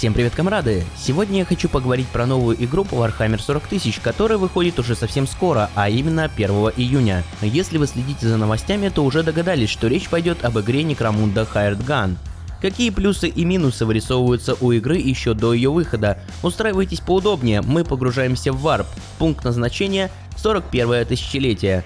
Всем привет, комрады! Сегодня я хочу поговорить про новую игру по Warhammer 40 тысяч, которая выходит уже совсем скоро, а именно 1 июня. Если вы следите за новостями, то уже догадались, что речь пойдет об игре Necromunda Hired Gun. Какие плюсы и минусы вырисовываются у игры еще до ее выхода? Устраивайтесь поудобнее, мы погружаемся в варп. Пункт назначения 41 тысячелетие.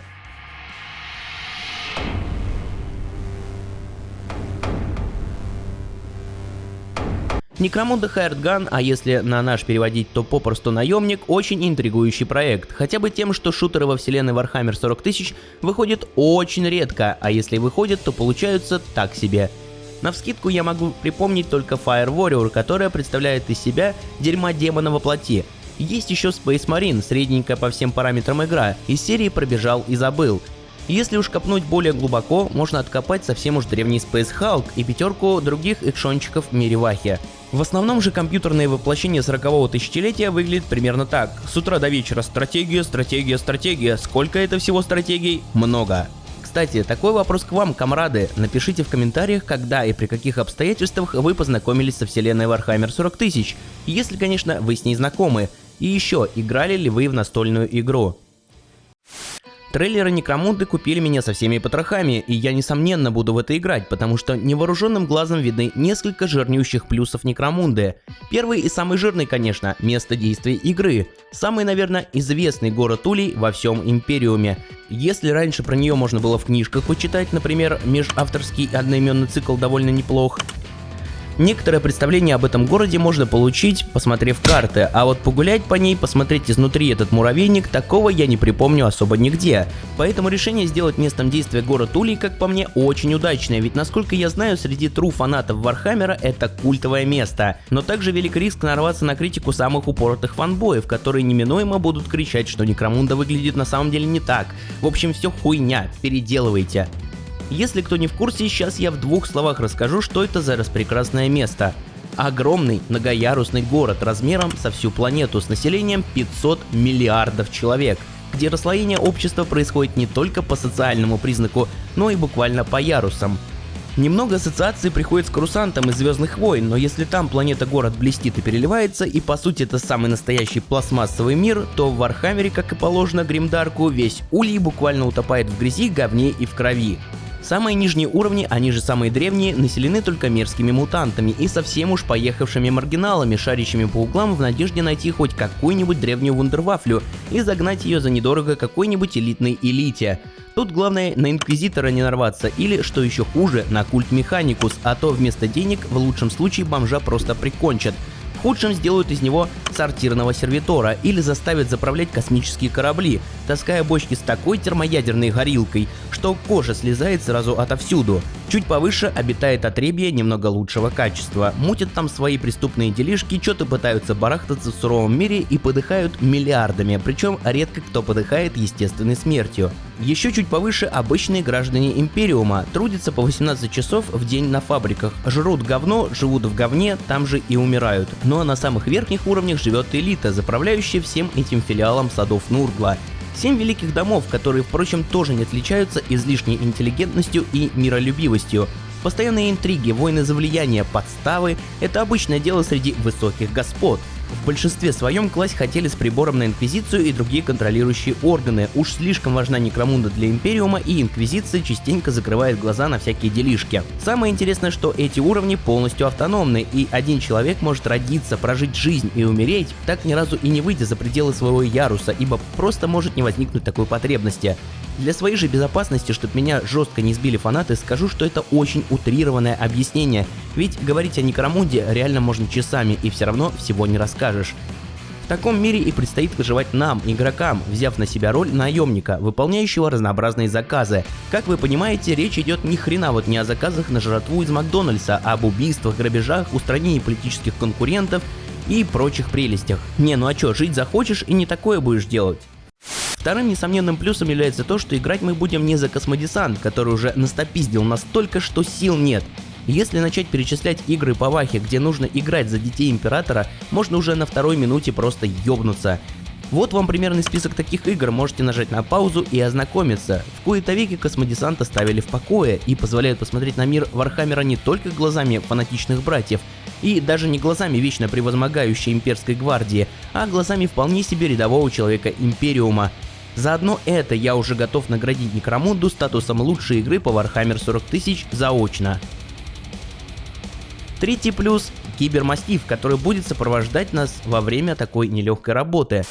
Некромунда Hired Gun, а если на наш переводить, то попросту наемник, очень интригующий проект. Хотя бы тем, что шутеры во вселенной Warhammer 40 тысяч выходят очень редко, а если выходят, то получаются так себе. На вскидку я могу припомнить только Fire Warrior, которая представляет из себя дерьма демона во плоти. Есть еще Space Marine, средненькая по всем параметрам игра, из серии пробежал и забыл. Если уж копнуть более глубоко, можно откопать совсем уж древний Space Hulk и пятерку других экшончиков в мире Вахи. В основном же компьютерное воплощение 40-го тысячелетия выглядит примерно так. С утра до вечера стратегия, стратегия, стратегия. Сколько это всего стратегий? Много. Кстати, такой вопрос к вам, комрады. Напишите в комментариях, когда и при каких обстоятельствах вы познакомились со вселенной Warhammer 40 тысяч, если, конечно, вы с ней знакомы. И еще, играли ли вы в настольную игру? Трейлеры Некромунды купили меня со всеми потрохами, и я несомненно буду в это играть, потому что невооруженным глазом видны несколько жирнющих плюсов Некромунды. Первый и самый жирный, конечно, место действия игры. Самый, наверное, известный город Улей во всем Империуме. Если раньше про нее можно было в книжках почитать, например, межавторский одноименный цикл довольно неплох, Некоторое представление об этом городе можно получить, посмотрев карты, а вот погулять по ней, посмотреть изнутри этот муравейник, такого я не припомню особо нигде. Поэтому решение сделать местом действия город Улей, как по мне, очень удачное, ведь насколько я знаю, среди true фанатов Warhammer а это культовое место. Но также велик риск нарваться на критику самых упоротых фанбоев, которые неминуемо будут кричать, что Некромунда выглядит на самом деле не так. В общем, все хуйня, переделывайте. Если кто не в курсе, сейчас я в двух словах расскажу, что это за распрекрасное место. Огромный многоярусный город размером со всю планету с населением 500 миллиардов человек, где расслоение общества происходит не только по социальному признаку, но и буквально по ярусам. Немного ассоциаций приходит с Корусантом из Звездных войн, но если там планета-город блестит и переливается, и по сути это самый настоящий пластмассовый мир, то в Warhammer е, как и положено grimdark у, весь Улей буквально утопает в грязи, говне и в крови. Самые нижние уровни, они же самые древние, населены только мерзкими мутантами и совсем уж поехавшими маргиналами, шарящими по углам в надежде найти хоть какую-нибудь древнюю вундервафлю и загнать ее за недорого какой-нибудь элитной элите. Тут главное на Инквизитора не нарваться или, что еще хуже, на культ Механикус, а то вместо денег в лучшем случае бомжа просто прикончат – худшем сделают из него сортирного сервитора или заставят заправлять космические корабли, таская бочки с такой термоядерной горилкой, что кожа слезает сразу отовсюду. Чуть повыше обитает отребье немного лучшего качества, мутят там свои преступные делишки, что-то пытаются барахтаться в суровом мире и подыхают миллиардами, причем редко кто подыхает естественной смертью. Еще чуть повыше обычные граждане Империума трудятся по 18 часов в день на фабриках, жрут говно, живут в говне, там же и умирают. Ну а на самых верхних уровнях живет элита, заправляющая всем этим филиалом садов Нургла. Семь великих домов, которые, впрочем, тоже не отличаются излишней интеллигентностью и миролюбивостью. Постоянные интриги, войны за влияние, подставы – это обычное дело среди высоких господ – в большинстве своем класть хотели с прибором на Инквизицию и другие контролирующие органы. Уж слишком важна Некромунда для Империума, и Инквизиция частенько закрывает глаза на всякие делишки. Самое интересное, что эти уровни полностью автономны, и один человек может родиться, прожить жизнь и умереть, так ни разу и не выйдя за пределы своего яруса, ибо просто может не возникнуть такой потребности. Для своей же безопасности, чтобы меня жестко не сбили фанаты, скажу, что это очень утрированное объяснение, ведь говорить о Некромунде реально можно часами и все равно всего не расскажешь. В таком мире и предстоит выживать нам, игрокам, взяв на себя роль наемника, выполняющего разнообразные заказы. Как вы понимаете, речь идет ни хрена вот не о заказах на жратву из Макдональдса, а об убийствах, грабежах, устранении политических конкурентов и прочих прелестях. Не, ну а чё, жить захочешь и не такое будешь делать. Вторым несомненным плюсом является то, что играть мы будем не за космодесант, который уже настопиздил настолько, что сил нет. Если начать перечислять игры по Вахе, где нужно играть за детей Императора, можно уже на второй минуте просто ёбнуться. Вот вам примерный список таких игр, можете нажать на паузу и ознакомиться. В кои-то веки космодесант оставили в покое и позволяют посмотреть на мир Warhammer а не только глазами фанатичных братьев, и даже не глазами вечно превозмогающей имперской гвардии, а глазами вполне себе рядового человека Империума. Заодно это я уже готов наградить Некромунду статусом лучшей игры по Warhammer 40 тысяч заочно. Третий плюс – кибермастив, который будет сопровождать нас во время такой нелегкой работы.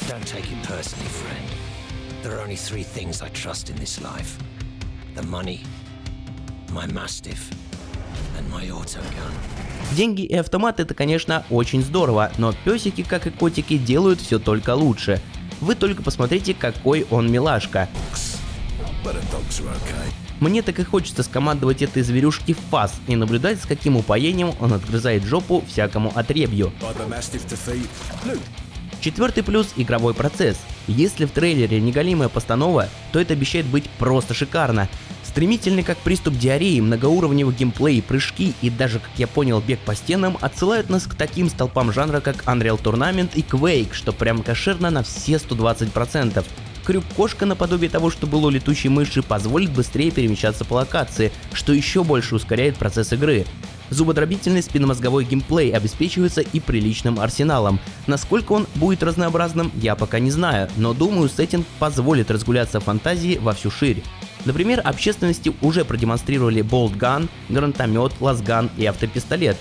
Деньги и автомат это, конечно, очень здорово, но песики, как и котики, делают все только лучше. Вы только посмотрите, какой он милашка. Мне так и хочется скомандовать этой зверюшки в фас и наблюдать, с каким упоением он отгрызает жопу всякому отребью. Четвертый плюс – игровой процесс. Если в трейлере неголимая постанова, то это обещает быть просто шикарно. Стремительный как приступ диареи, многоуровневый геймплей, прыжки и даже, как я понял, бег по стенам отсылают нас к таким столпам жанра, как Unreal Tournament и Quake, что прям кошерно на все 120%. Крюк-кошка наподобие того, что было у летучей мыши, позволит быстрее перемещаться по локации, что еще больше ускоряет процесс игры. Зубодробительный спинномозговой геймплей обеспечивается и приличным арсеналом. Насколько он будет разнообразным, я пока не знаю, но думаю, сеттинг позволит разгуляться фантазии во всю ширь. Например, общественности уже продемонстрировали болтган, гранатомет, лазган и автопистолет,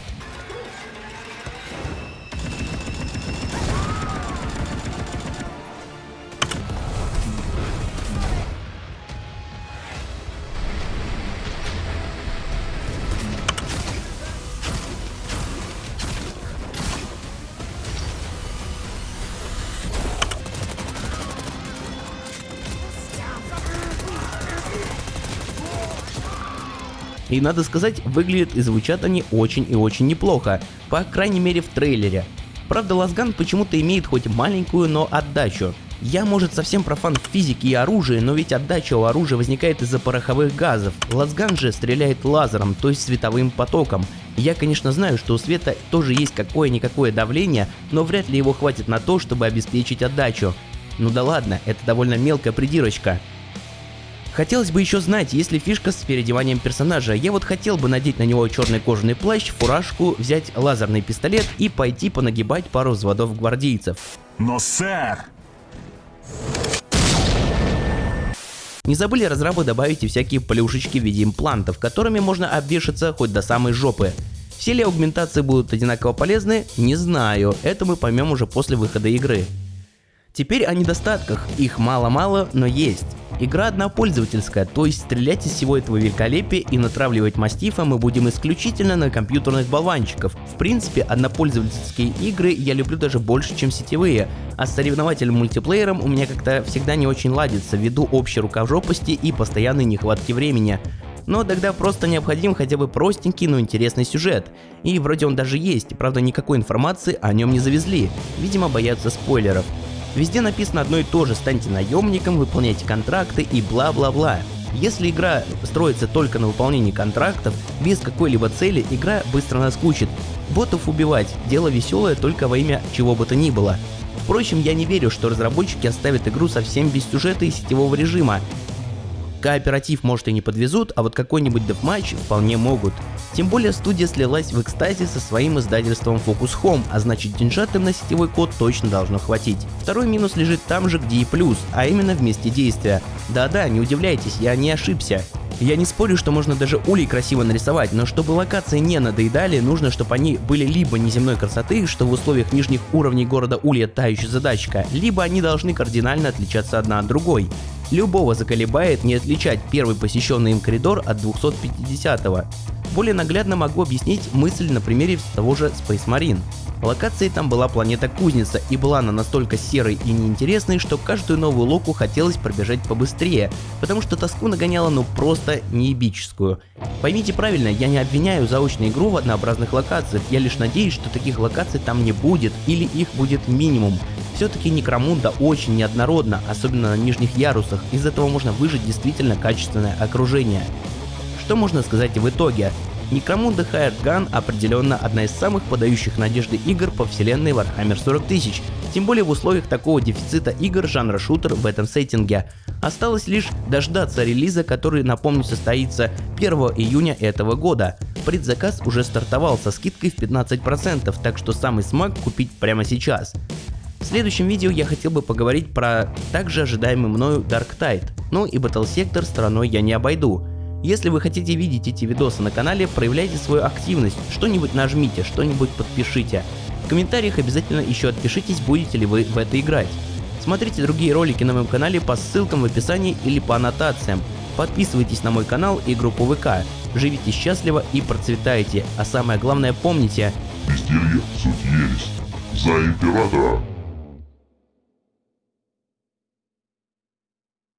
И надо сказать, выглядят и звучат они очень и очень неплохо, по крайней мере в трейлере. Правда, Лазган почему-то имеет хоть маленькую, но отдачу. Я, может, совсем профан в физике и оружии, но ведь отдача у оружия возникает из-за пороховых газов. Лазган же стреляет лазером, то есть световым потоком. Я, конечно, знаю, что у света тоже есть какое-никакое давление, но вряд ли его хватит на то, чтобы обеспечить отдачу. Ну да ладно, это довольно мелкая придирочка. Хотелось бы еще знать, есть ли фишка с переодеванием персонажа. Я вот хотел бы надеть на него черный кожаный плащ, фуражку, взять лазерный пистолет и пойти понагибать пару взводов гвардейцев. Но, сэр! Не забыли разрабы добавить и всякие плюшечки в виде имплантов, которыми можно обвешаться хоть до самой жопы. Все ли аугментации будут одинаково полезны, не знаю, это мы поймем уже после выхода игры. Теперь о недостатках, их мало-мало, но есть. Игра однопользовательская, то есть стрелять из всего этого великолепия и натравливать мастифа мы будем исключительно на компьютерных болванчиков. В принципе, однопользовательские игры я люблю даже больше, чем сетевые, а с соревновательным мультиплеером у меня как-то всегда не очень ладится ввиду общей рукожопости и постоянной нехватки времени но тогда просто необходим хотя бы простенький, но интересный сюжет. И вроде он даже есть, правда никакой информации о нем не завезли, видимо боятся спойлеров. Везде написано одно и то же, станьте наемником, выполняйте контракты и бла-бла-бла. Если игра строится только на выполнении контрактов, без какой-либо цели, игра быстро наскучит. Ботов убивать – дело веселое только во имя чего бы то ни было. Впрочем, я не верю, что разработчики оставят игру совсем без сюжета и сетевого режима. Кооператив может и не подвезут, а вот какой-нибудь дефматч вполне могут. Тем более студия слилась в экстазе со своим издательством Focus Home, а значит деньжат им на сетевой код точно должно хватить. Второй минус лежит там же, где и плюс, а именно в месте действия. Да-да, не удивляйтесь, я не ошибся. Я не спорю, что можно даже улей красиво нарисовать, но чтобы локации не надоедали, нужно, чтобы они были либо неземной красоты, что в условиях нижних уровней города Улья тающая задачка, либо они должны кардинально отличаться одна от другой. Любого заколебает не отличать первый посещенный им коридор от 250-го. Более наглядно могу объяснить мысль на примере того же Space Marine. Локацией там была планета Кузница, и была она настолько серой и неинтересной, что каждую новую локу хотелось пробежать побыстрее, потому что тоску нагоняла ну просто неебическую. Поймите правильно, я не обвиняю заочную игру в однообразных локациях, я лишь надеюсь, что таких локаций там не будет, или их будет минимум. Все-таки Некромунда очень неоднородна, особенно на нижних ярусах, из этого можно выжить действительно качественное окружение. Что можно сказать в итоге? Hired Gun определенно одна из самых подающих надежды игр по вселенной Warhammer 40 тысяч, тем более в условиях такого дефицита игр жанра шутер в этом сеттинге. Осталось лишь дождаться релиза, который, напомню, состоится 1 июня этого года. Предзаказ уже стартовал со скидкой в 15%, так что самый смак купить прямо сейчас. В следующем видео я хотел бы поговорить про также ожидаемый мною Dark Tide, ну и Battle Sector стороной я не обойду. Если вы хотите видеть эти видосы на канале, проявляйте свою активность, что-нибудь нажмите, что-нибудь подпишите. В комментариях обязательно еще отпишитесь, будете ли вы в это играть. Смотрите другие ролики на моем канале по ссылкам в описании или по аннотациям. Подписывайтесь на мой канал и группу ВК. Живите счастливо и процветайте, а самое главное помните... Безделье – суть ересь. За императора!